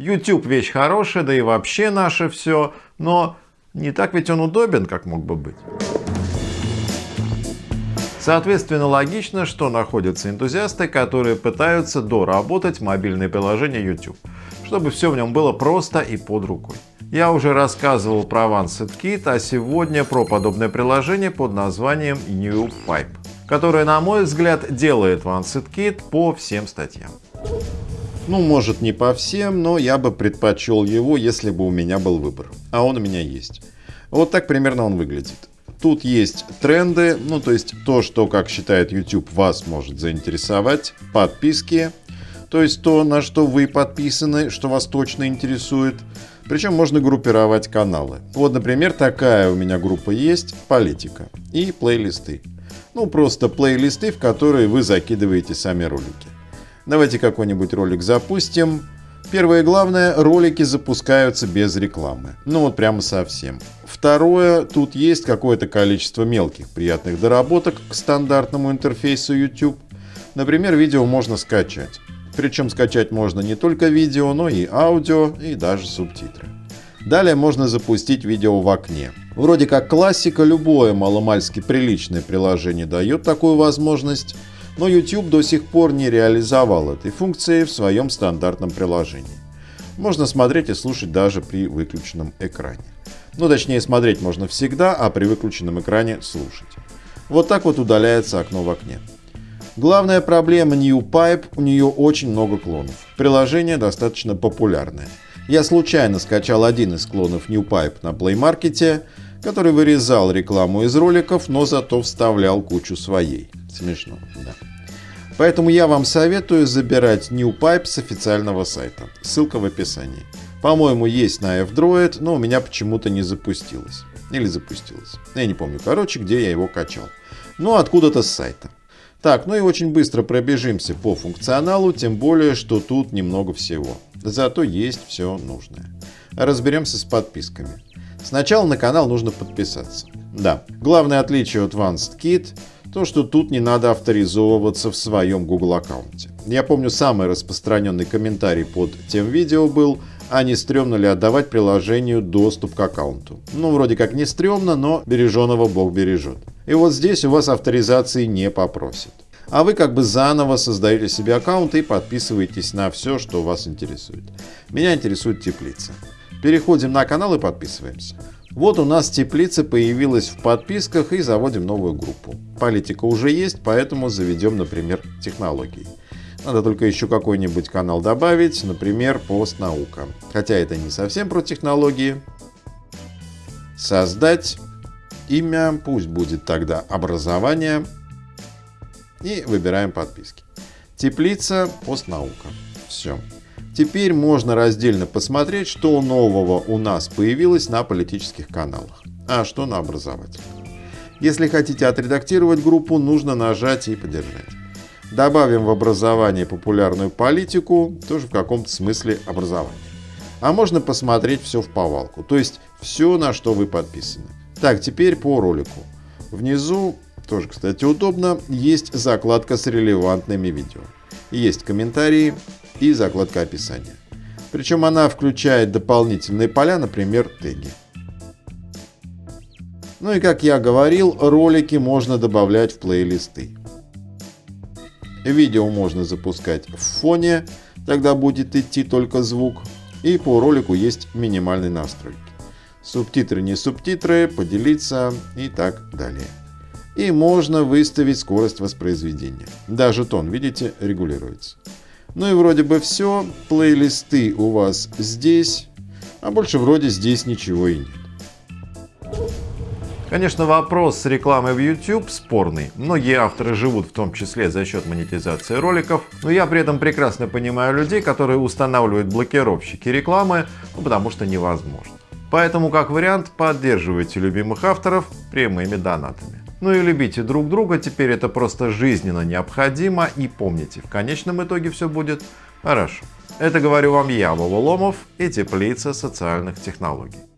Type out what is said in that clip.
YouTube вещь хорошая, да и вообще наше все, но не так ведь он удобен, как мог бы быть. Соответственно, логично, что находятся энтузиасты, которые пытаются доработать мобильное приложение YouTube, чтобы все в нем было просто и под рукой. Я уже рассказывал про OneSetKit, а сегодня про подобное приложение под названием NewPipe, которое, на мой взгляд, делает OneSetKit по всем статьям. Ну, может не по всем, но я бы предпочел его, если бы у меня был выбор. А он у меня есть. Вот так примерно он выглядит. Тут есть тренды, ну то есть то, что, как считает YouTube, вас может заинтересовать, подписки, то есть то, на что вы подписаны, что вас точно интересует. Причем можно группировать каналы. Вот, например, такая у меня группа есть, политика и плейлисты. Ну, просто плейлисты, в которые вы закидываете сами ролики. Давайте какой-нибудь ролик запустим. Первое главное, ролики запускаются без рекламы. Ну вот прямо совсем. Второе, тут есть какое-то количество мелких приятных доработок к стандартному интерфейсу YouTube. Например, видео можно скачать. Причем скачать можно не только видео, но и аудио и даже субтитры. Далее можно запустить видео в окне. Вроде как классика, любое маломальски приличное приложение дает такую возможность, но YouTube до сих пор не реализовал этой функции в своем стандартном приложении. Можно смотреть и слушать даже при выключенном экране. Ну, точнее, смотреть можно всегда, а при выключенном экране слушать. Вот так вот удаляется окно в окне. Главная проблема NewPipe, у нее очень много клонов. Приложение достаточно популярное. Я случайно скачал один из клонов NewPipe на Play Market, который вырезал рекламу из роликов, но зато вставлял кучу своей. Смешно, да. Поэтому я вам советую забирать NewPipe с официального сайта. Ссылка в описании. По-моему, есть на F-Droid, но у меня почему-то не запустилось. Или запустилось. Я не помню, короче, где я его качал. Ну, откуда-то с сайта. Так, ну и очень быстро пробежимся по функционалу, тем более, что тут немного всего. Зато есть все нужное. Разберемся с подписками. Сначала на канал нужно подписаться. Да, главное отличие от Advanced Kit то, что тут не надо авторизовываться в своем Google аккаунте. Я помню самый распространенный комментарий под тем видео был, а не стрёмно ли отдавать приложению доступ к аккаунту. Ну, вроде как не стрёмно, но береженого Бог бережет. И вот здесь у вас авторизации не попросят. А вы как бы заново создаете себе аккаунт и подписываетесь на все, что вас интересует. Меня интересует теплица. Переходим на канал и подписываемся. Вот у нас теплица появилась в подписках и заводим новую группу. Политика уже есть, поэтому заведем, например, технологии. Надо только еще какой-нибудь канал добавить, например, постнаука. Хотя это не совсем про технологии. Создать имя, пусть будет тогда образование. И выбираем подписки. Теплица, постнаука. Все. Теперь можно раздельно посмотреть, что нового у нас появилось на политических каналах, а что на образовательных. Если хотите отредактировать группу, нужно нажать и подержать. Добавим в образование популярную политику, тоже в каком-то смысле образование. А можно посмотреть все в повалку, то есть все, на что вы подписаны. Так, теперь по ролику. Внизу, тоже, кстати, удобно, есть закладка с релевантными видео. Есть комментарии, и закладка описания. Причем она включает дополнительные поля, например, теги. Ну и как я говорил, ролики можно добавлять в плейлисты. Видео можно запускать в фоне, тогда будет идти только звук. И по ролику есть минимальные настройки. Субтитры, не субтитры, поделиться и так далее. И можно выставить скорость воспроизведения. Даже тон, видите, регулируется. Ну и вроде бы все. Плейлисты у вас здесь. А больше вроде здесь ничего и нет. Конечно, вопрос с рекламой в YouTube спорный. Многие авторы живут в том числе за счет монетизации роликов, но я при этом прекрасно понимаю людей, которые устанавливают блокировщики рекламы, ну, потому что невозможно. Поэтому, как вариант, поддерживайте любимых авторов прямыми донатами. Ну и любите друг друга, теперь это просто жизненно необходимо и помните, в конечном итоге все будет хорошо. Это говорю вам я, Вова Ломов и Теплица социальных технологий.